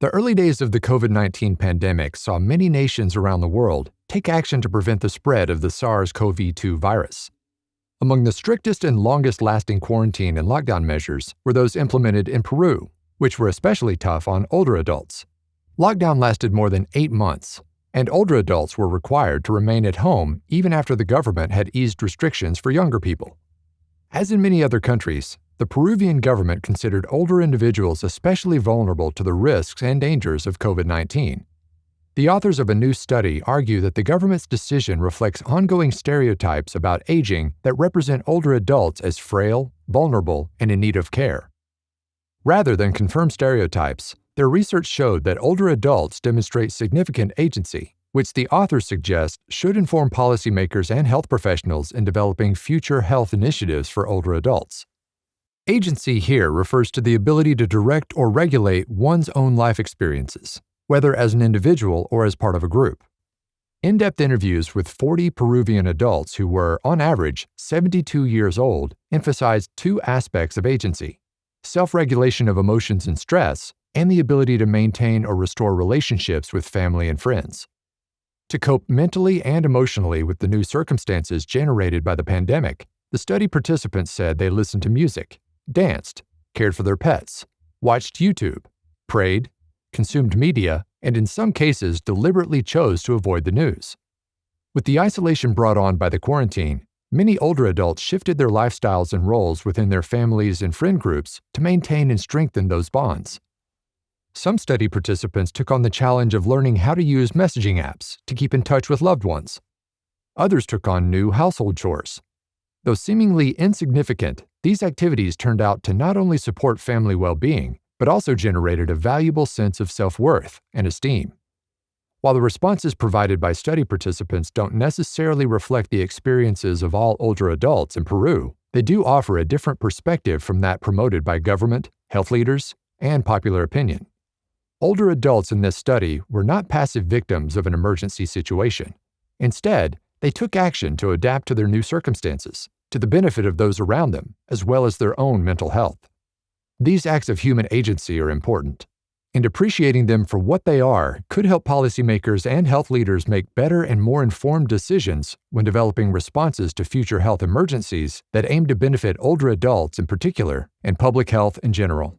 The early days of the COVID 19 pandemic saw many nations around the world take action to prevent the spread of the SARS CoV 2 virus. Among the strictest and longest lasting quarantine and lockdown measures were those implemented in Peru, which were especially tough on older adults. Lockdown lasted more than eight months, and older adults were required to remain at home even after the government had eased restrictions for younger people. As in many other countries, the Peruvian government considered older individuals especially vulnerable to the risks and dangers of COVID 19. The authors of a new study argue that the government's decision reflects ongoing stereotypes about aging that represent older adults as frail, vulnerable, and in need of care. Rather than confirm stereotypes, their research showed that older adults demonstrate significant agency, which the authors suggest should inform policymakers and health professionals in developing future health initiatives for older adults. Agency here refers to the ability to direct or regulate one's own life experiences, whether as an individual or as part of a group. In depth interviews with 40 Peruvian adults who were, on average, 72 years old emphasized two aspects of agency self regulation of emotions and stress, and the ability to maintain or restore relationships with family and friends. To cope mentally and emotionally with the new circumstances generated by the pandemic, the study participants said they listened to music, danced, cared for their pets, watched YouTube, prayed, consumed media, and in some cases deliberately chose to avoid the news. With the isolation brought on by the quarantine, many older adults shifted their lifestyles and roles within their families and friend groups to maintain and strengthen those bonds. Some study participants took on the challenge of learning how to use messaging apps to keep in touch with loved ones. Others took on new household chores. Though seemingly insignificant, these activities turned out to not only support family well being, but also generated a valuable sense of self worth and esteem. While the responses provided by study participants don't necessarily reflect the experiences of all older adults in Peru, they do offer a different perspective from that promoted by government, health leaders, and popular opinion. Older adults in this study were not passive victims of an emergency situation. Instead, they took action to adapt to their new circumstances, to the benefit of those around them, as well as their own mental health. These acts of human agency are important, and appreciating them for what they are could help policymakers and health leaders make better and more informed decisions when developing responses to future health emergencies that aim to benefit older adults in particular and public health in general.